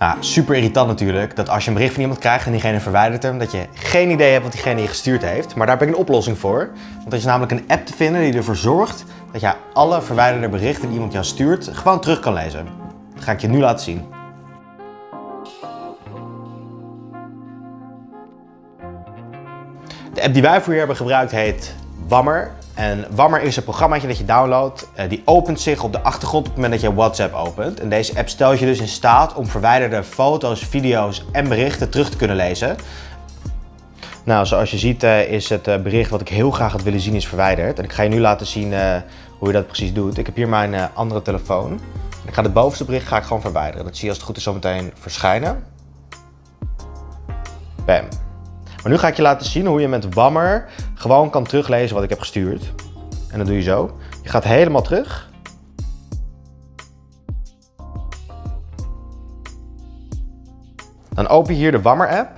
Nou, super irritant natuurlijk dat als je een bericht van iemand krijgt en diegene verwijdert hem, dat je geen idee hebt wat diegene je gestuurd heeft. Maar daar heb ik een oplossing voor. Want er is namelijk een app te vinden die ervoor zorgt dat je alle verwijderde berichten die iemand jou stuurt gewoon terug kan lezen. Dat ga ik je nu laten zien. De app die wij voor hier hebben gebruikt heet Wammer. En Wammer is een programmaatje dat je downloadt. Uh, die opent zich op de achtergrond op het moment dat je WhatsApp opent. En deze app stelt je dus in staat om verwijderde foto's, video's en berichten terug te kunnen lezen. Nou, zoals je ziet uh, is het uh, bericht wat ik heel graag had willen zien is verwijderd. En ik ga je nu laten zien hoe je dat precies doet. Ik heb hier mijn andere telefoon. Ik ga het bovenste bericht ga ik gewoon verwijderen. Dat zie je als het goed is zo meteen verschijnen. Bam. Maar nu ga ik je laten zien hoe je met Wammer gewoon kan teruglezen wat ik heb gestuurd. En dat doe je zo. Je gaat helemaal terug. Dan open je hier de Wammer app.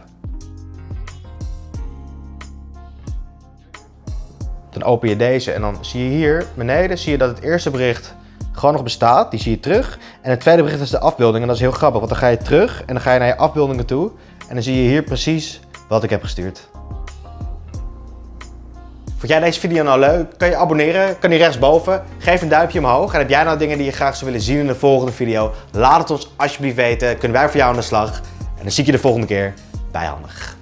Dan open je deze en dan zie je hier beneden zie je dat het eerste bericht gewoon nog bestaat. Die zie je terug. En het tweede bericht is de afbeelding. En dat is heel grappig, want dan ga je terug en dan ga je naar je afbeeldingen toe. En dan zie je hier precies wat ik heb gestuurd. Vond jij deze video nou leuk? Kan je abonneren, kan hier rechtsboven. Geef een duimpje omhoog. En heb jij nou dingen die je graag zou willen zien in de volgende video? Laat het ons alsjeblieft weten. Kunnen wij voor jou aan de slag. En dan zie ik je de volgende keer bij Handig.